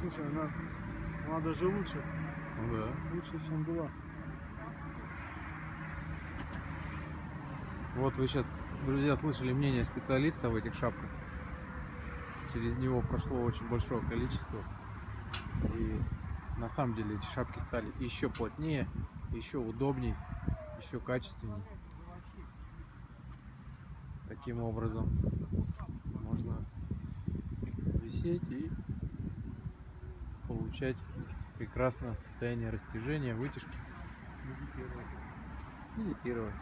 Слушай, она, она даже лучше, Ну да. лучше, чем была. Вот вы сейчас, друзья, слышали мнение специалиста в этих шапках. Через него прошло очень большое количество. И на самом деле эти шапки стали еще плотнее, еще удобней, еще качественней. Таким образом можно висеть и получать прекрасное состояние растяжения, вытяжки, медитировать.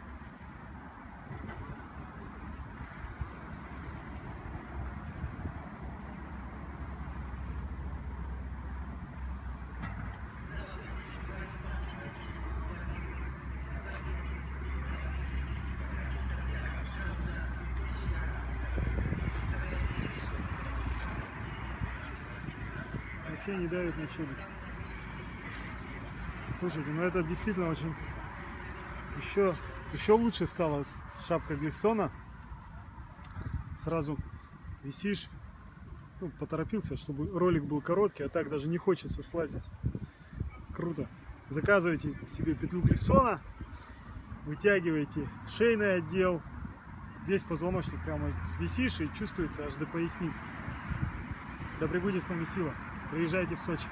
Вообще не давит на челюсть. Слушайте, ну это действительно очень... Еще, еще лучше стала шапка Глиссона. Сразу висишь. Ну, поторопился, чтобы ролик был короткий, а так даже не хочется слазить. Круто. Заказывайте себе петлю Глиссона. Вытягиваете шейный отдел. Весь позвоночник прямо висишь и чувствуется аж до поясницы. Да пребудет с нами сила. Приезжайте в Сочи.